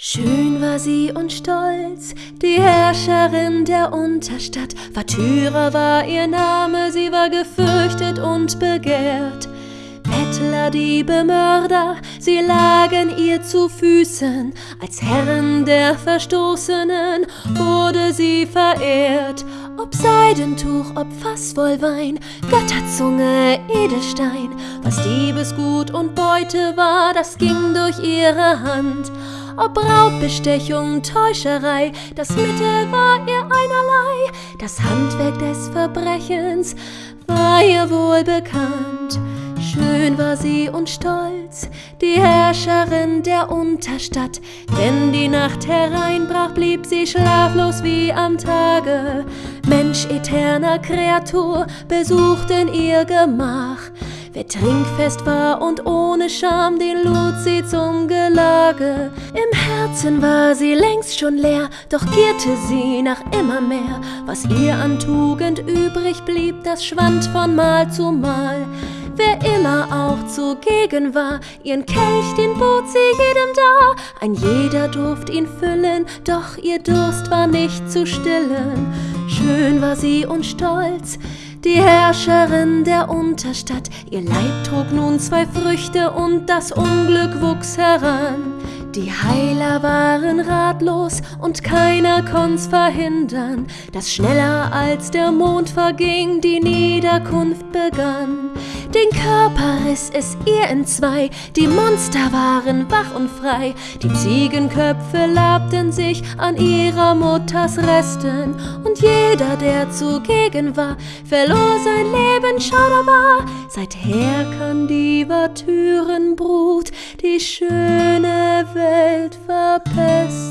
Schön war sie und stolz, die Herrscherin der Unterstadt. Vatüra war ihr Name, sie war gefürchtet und begehrt. Bettler, Diebe, Mörder, sie lagen ihr zu Füßen. Als Herren der Verstoßenen wurde sie verehrt. Ob Seidentuch, ob Fass voll Wein, Götterzunge, Edelstein, was Diebesgut und Beute war, das ging durch ihre Hand. Ob Raubbestechung, Täuscherei, das Mittel war ihr einerlei, das Handwerk des Verbrechens war ihr wohl bekannt. Schön war sie und stolz, die Herrscherin der Unterstadt. Wenn die Nacht hereinbrach, blieb sie schlaflos wie am Tage. Mensch eterner Kreatur besuchten ihr Gemach. Wer trinkfest war und ohne Scham, den lud sie zum Gelage. Im Herzen war sie längst schon leer, doch gierte sie nach immer mehr. Was ihr an Tugend übrig blieb, das schwand von Mal zu Mal. Wer immer auch zugegen war, ihren Kelch, den bot sie jedem da. Ein jeder durft ihn füllen, doch ihr Durst war nicht zu stillen. Schön war sie und stolz, die Herrscherin der Unterstadt. Ihr Leib trug nun zwei Früchte und das Unglück wuchs heran. Die Heiler waren ratlos und keiner konnt's verhindern, dass schneller als der Mond verging die Niederkunft begann. Riss es ihr entzwei, die Monster waren wach und frei, die Ziegenköpfe labten sich an ihrer Mutters Resten, und jeder, der zugegen war, verlor sein Leben schauderbar. Seither kann die Watürenbrut die schöne Welt verpesten.